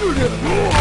Whoa!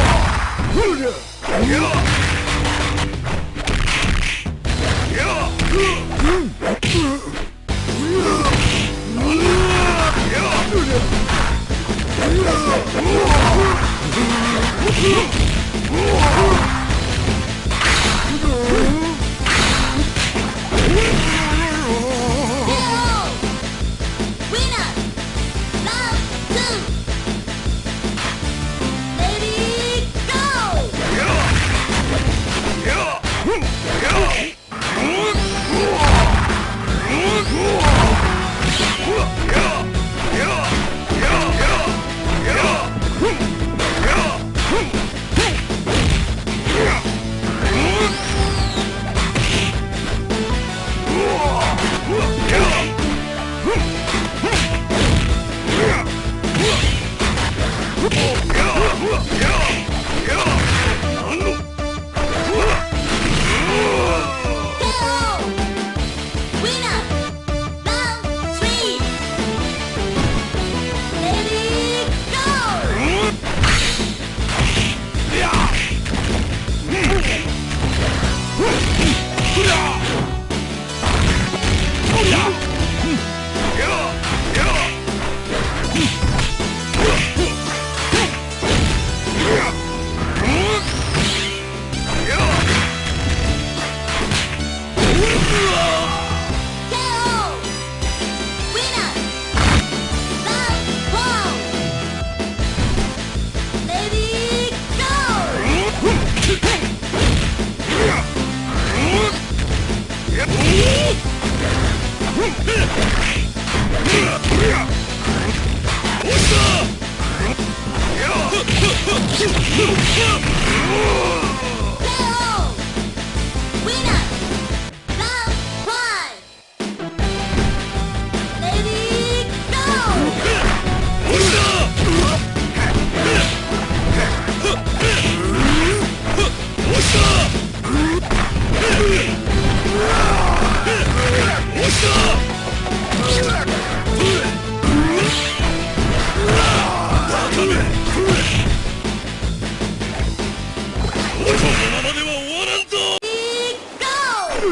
Kill!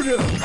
Yeah!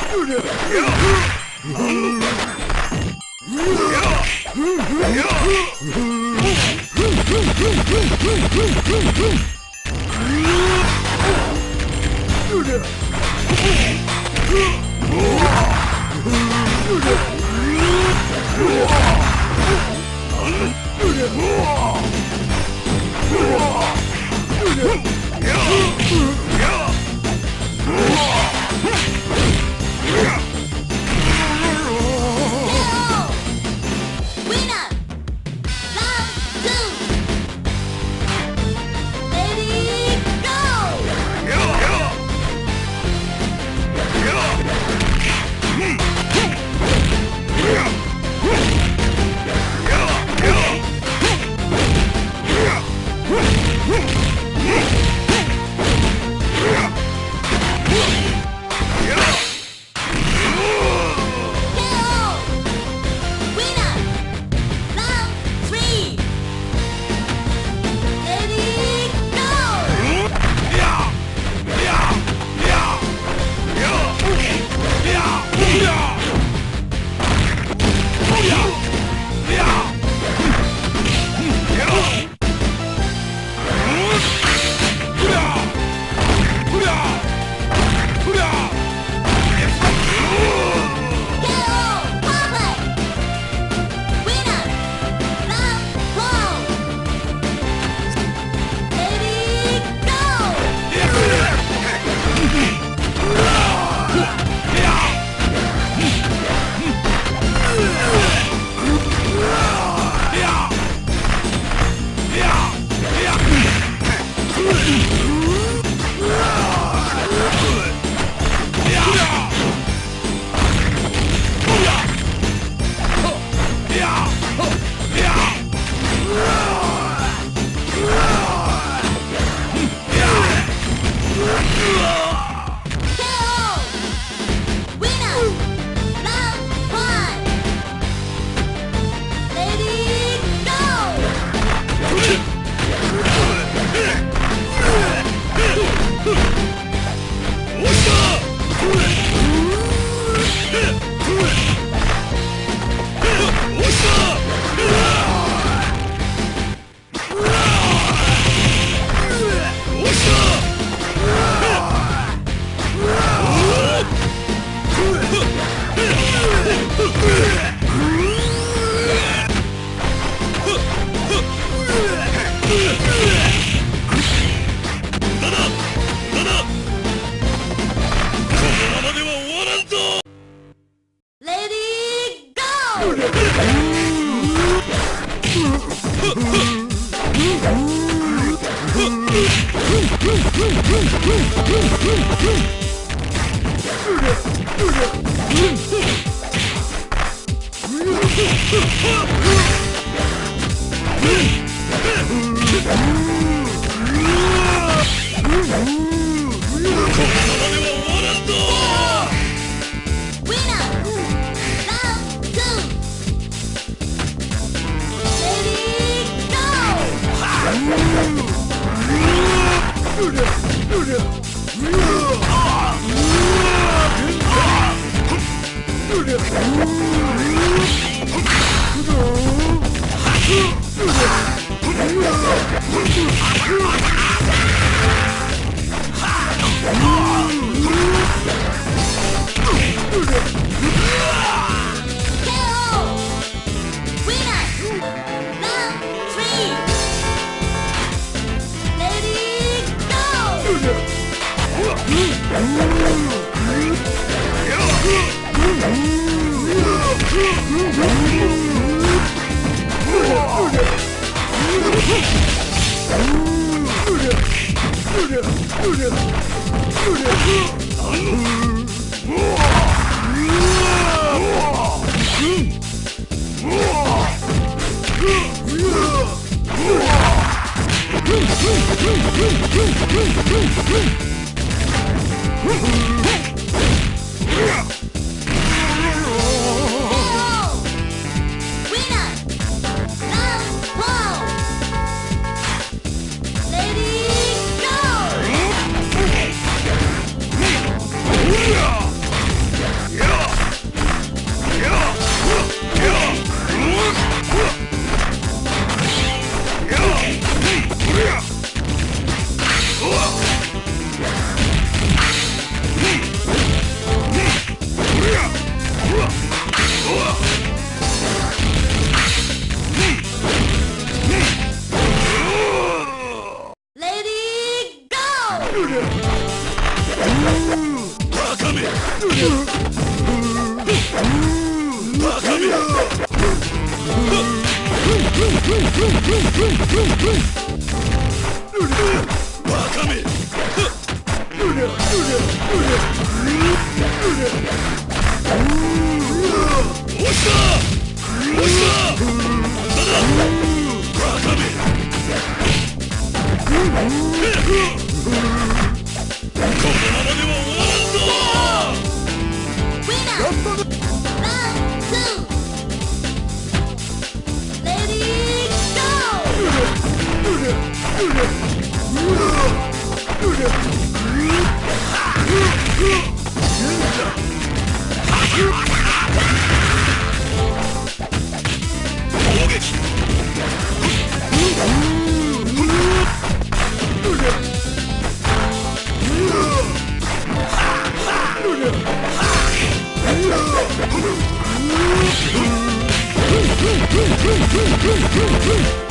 Hmm, hmm, hmm, hmm.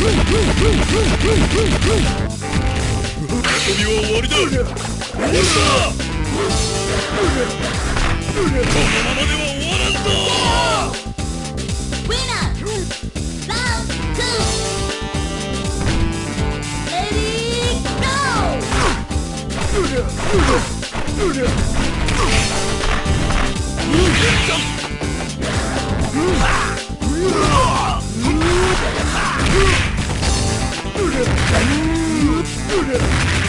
は終わりだ終わりだこのままでは終わらんぞ 모르겠어.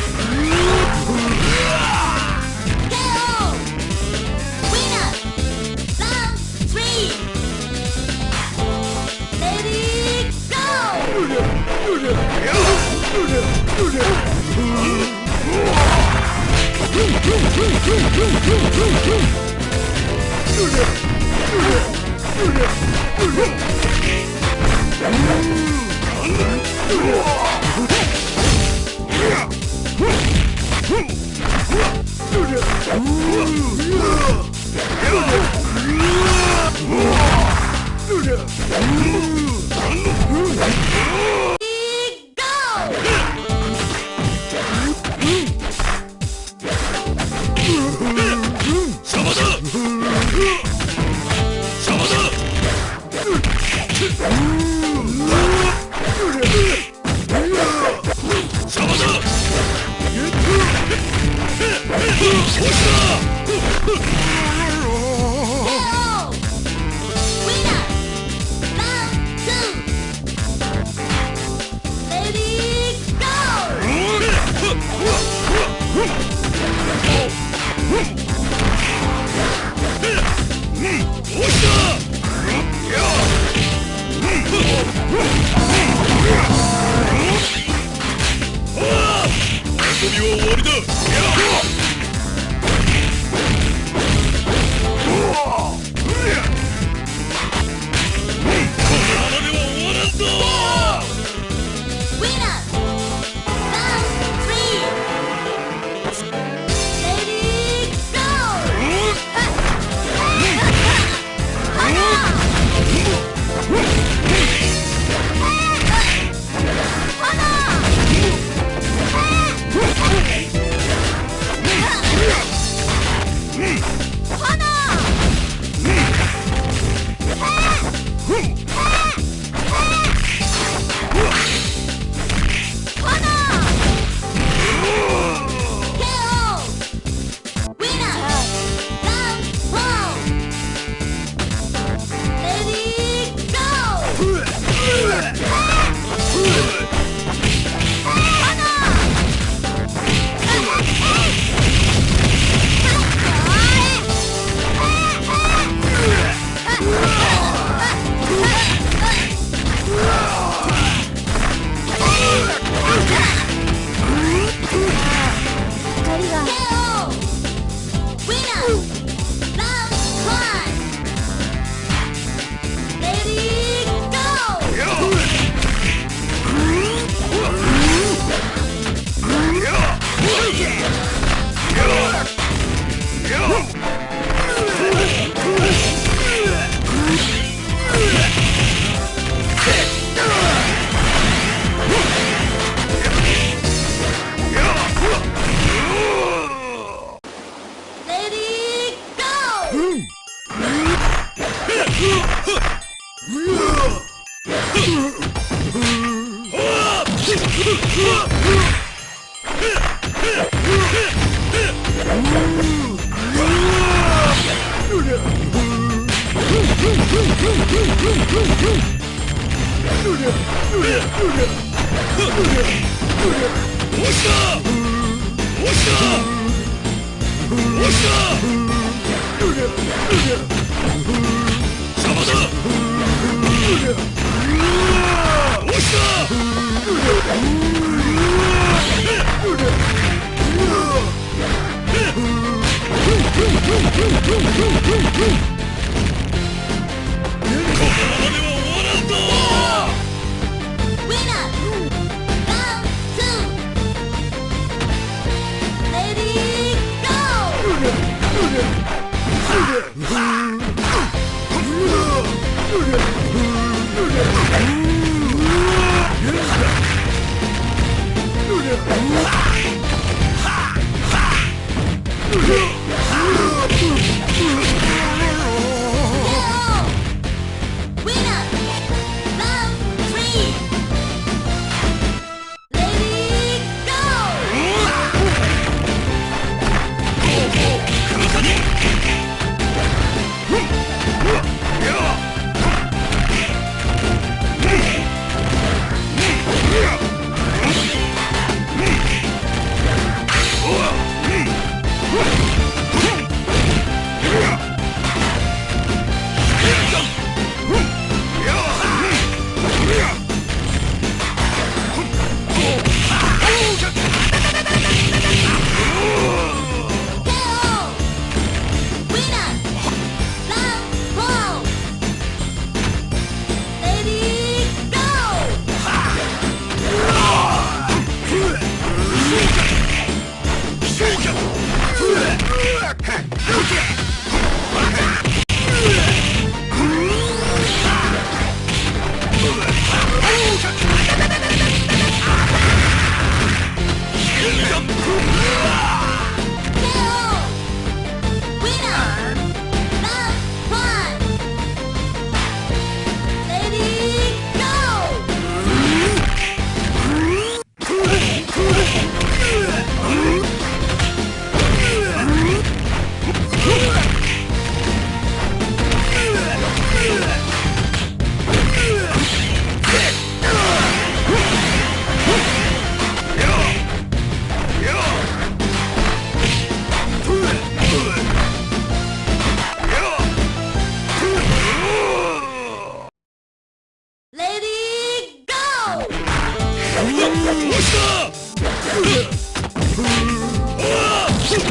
その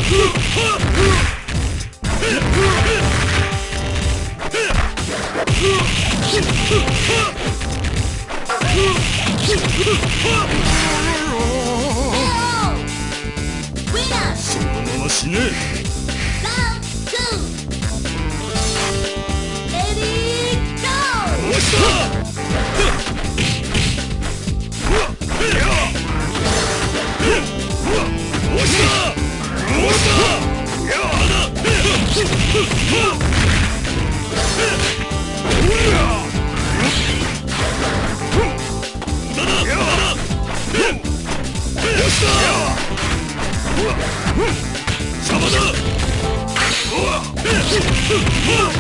まま死ね押しだ